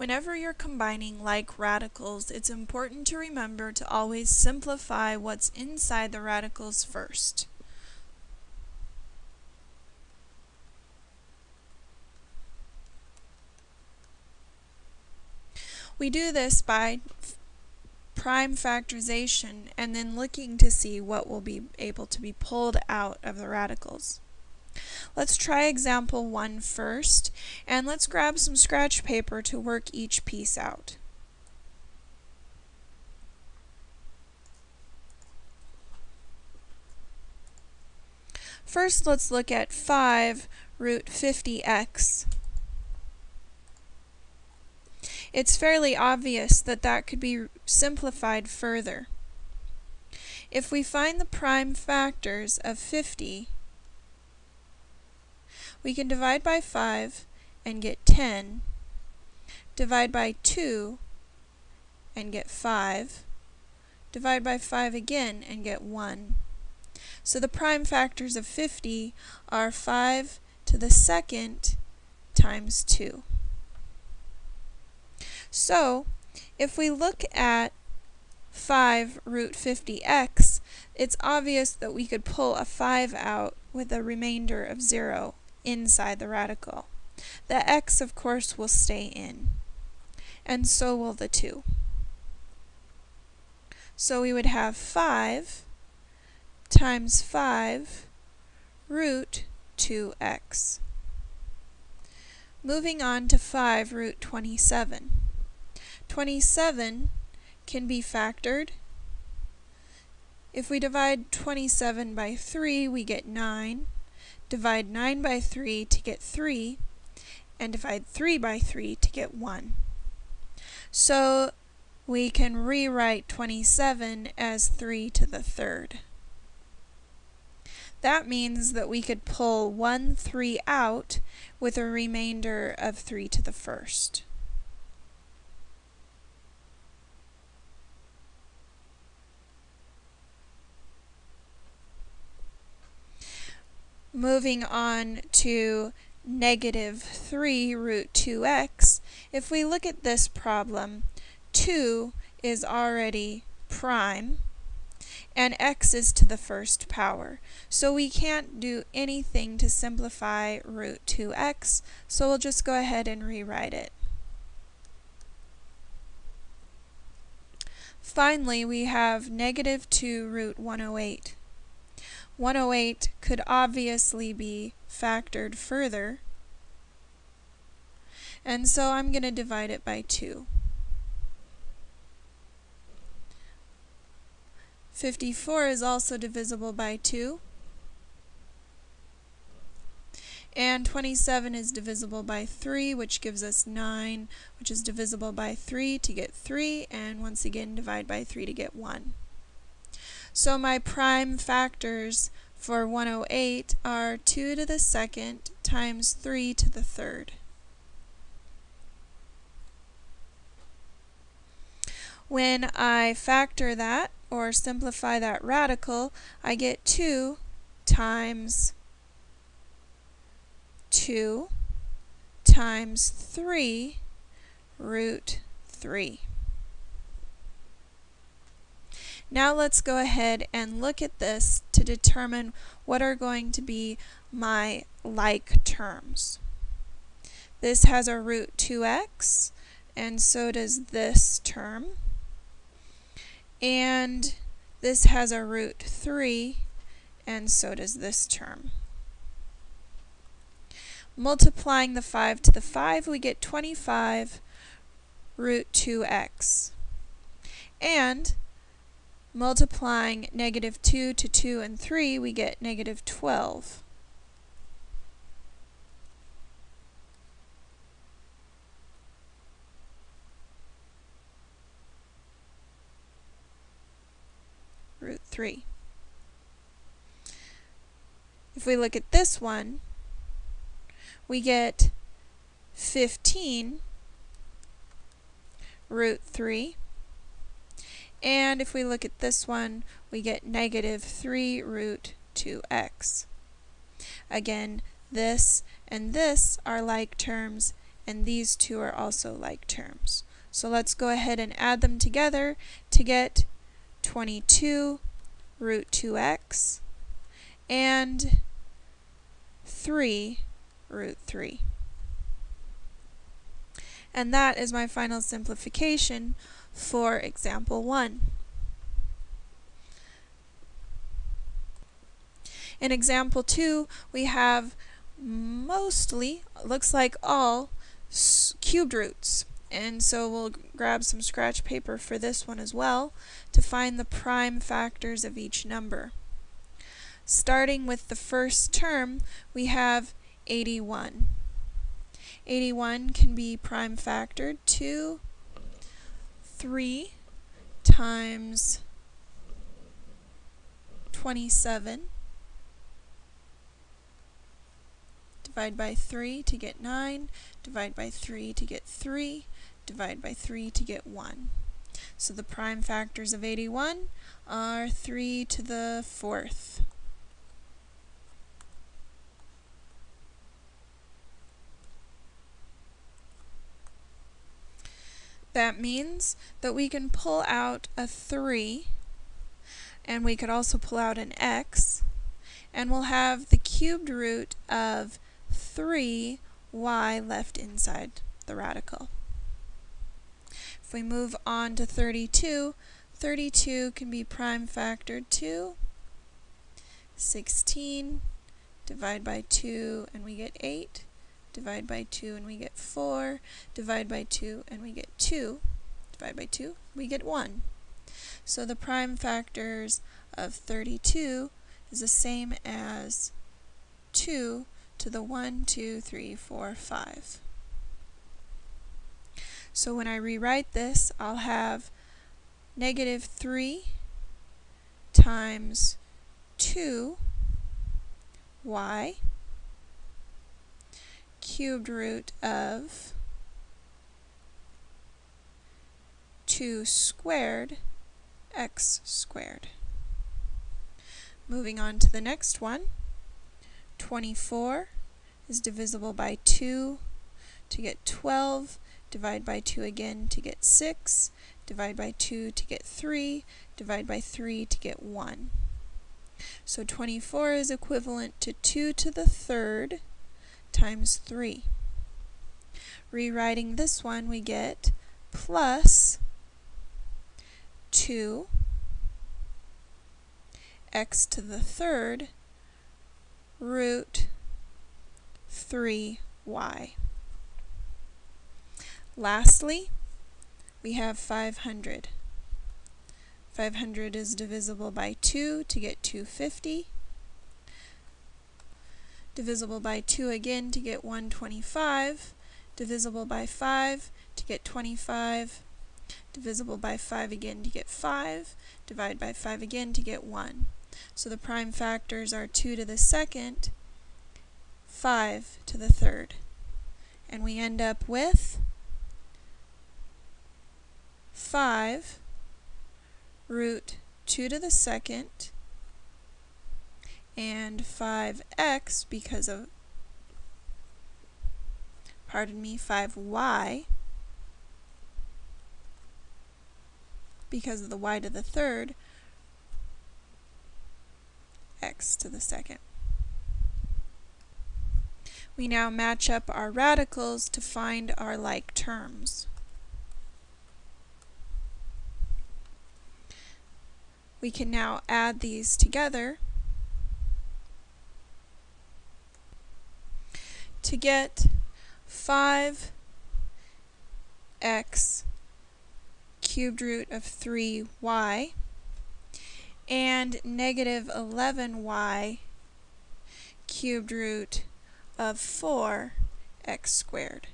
Whenever you're combining like radicals, it's important to remember to always simplify what's inside the radicals first. We do this by prime factorization and then looking to see what will be able to be pulled out of the radicals. Let's try example one first, and let's grab some scratch paper to work each piece out. First, let's look at 5 root 50x. It's fairly obvious that that could be simplified further. If we find the prime factors of 50, we can divide by 5 and get 10, divide by 2 and get 5, divide by 5 again and get 1. So the prime factors of 50 are 5 to the second times 2. So if we look at 5 root 50x, it's obvious that we could pull a 5 out with a remainder of 0 inside the radical. The x, of course, will stay in, and so will the 2. So we would have 5 times 5 root 2x. Moving on to 5 root 27. 27 can be factored. If we divide 27 by 3, we get 9 divide 9 by 3 to get 3, and divide 3 by 3 to get 1. So we can rewrite 27 as 3 to the third. That means that we could pull 1 3 out with a remainder of 3 to the first. Moving on to negative 3 root 2x, if we look at this problem, 2 is already prime, and x is to the first power. So we can't do anything to simplify root 2x, so we'll just go ahead and rewrite it. Finally, we have negative 2 root 108. 108 could obviously be factored further. And so I'm going to divide it by 2. 54 is also divisible by 2. And 27 is divisible by 3, which gives us 9, which is divisible by 3 to get 3, and once again divide by 3 to get 1. So my prime factors for 108 are 2 to the second times 3 to the third. When I factor that, or simplify that radical, I get 2 times 2 times 3 root 3. Now let's go ahead and look at this to determine what are going to be my like terms. This has a root 2x, and so does this term. And this has a root 3, and so does this term. Multiplying the 5 to the 5, we get 25 root 2x. And Multiplying negative 2 to 2 and 3, we get negative 12. root 3. If we look at this one, we get 15 root 3 and if we look at this one, we get negative 3 root 2x. Again, this and this are like terms, and these two are also like terms. So let's go ahead and add them together to get 22 root 2x and 3 root 3. And that is my final simplification for example 1. In example 2, we have mostly, looks like all, cubed roots. And so we'll grab some scratch paper for this one as well to find the prime factors of each number. Starting with the first term, we have 81. 81 can be prime factored to 3 times 27 divide by 3 to get 9, divide by 3 to get 3, divide by 3 to get 1. So the prime factors of 81 are 3 to the 4th. That means that we can pull out a 3, and we could also pull out an x, and we'll have the cubed root of 3y left inside the radical. If we move on to 32, 32 can be prime factored to 16, divide by 2 and we get 8, divide by 2 and we get 4, divide by 2 and we get 2, divide by 2, we get 1. So the prime factors of 32 is the same as 2 to the 1, 2, 3, 4, 5. So when I rewrite this, I'll have negative 3 times 2y cubed root of 2 squared x squared. Moving on to the next one. 24 is divisible by 2 to get 12, divide by 2 again to get 6, divide by 2 to get 3, divide by 3 to get 1. So 24 is equivalent to 2 to the third times 3. Rewriting this one, we get plus 2 x to the third root 3y. Lastly, we have 500. 500 is divisible by 2 to get 250. Divisible by 2 again to get 125. Divisible by 5 to get 25. Divisible by 5 again to get 5. Divide by 5 again to get 1. So the prime factors are 2 to the second, 5 to the third. And we end up with 5 root 2 to the second and 5x because of, pardon me, 5y because of the y to the third x to the second. We now match up our radicals to find our like terms. We can now add these together to get 5x cubed root of 3y and negative 11y cubed root of 4x squared.